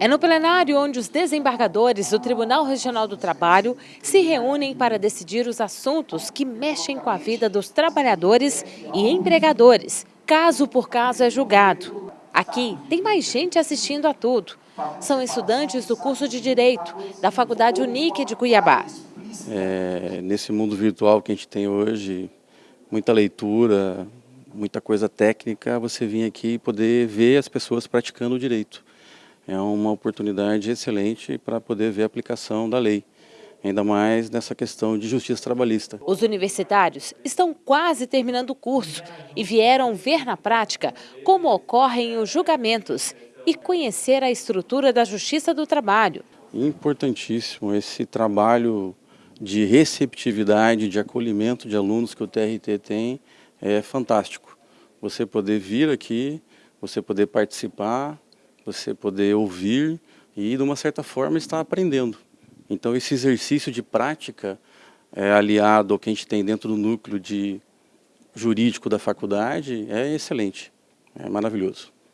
É no plenário onde os desembargadores do Tribunal Regional do Trabalho se reúnem para decidir os assuntos que mexem com a vida dos trabalhadores e empregadores. Caso por caso é julgado. Aqui tem mais gente assistindo a tudo. São estudantes do curso de Direito da Faculdade Unique de Cuiabá. É, nesse mundo virtual que a gente tem hoje, muita leitura, muita coisa técnica, você vir aqui e poder ver as pessoas praticando o direito é uma oportunidade excelente para poder ver a aplicação da lei, ainda mais nessa questão de justiça trabalhista. Os universitários estão quase terminando o curso e vieram ver na prática como ocorrem os julgamentos e conhecer a estrutura da justiça do trabalho. Importantíssimo esse trabalho de receptividade, de acolhimento de alunos que o TRT tem, é fantástico. Você poder vir aqui, você poder participar, você poder ouvir e, de uma certa forma, estar aprendendo. Então, esse exercício de prática, é, aliado ao que a gente tem dentro do núcleo de jurídico da faculdade, é excelente, é maravilhoso.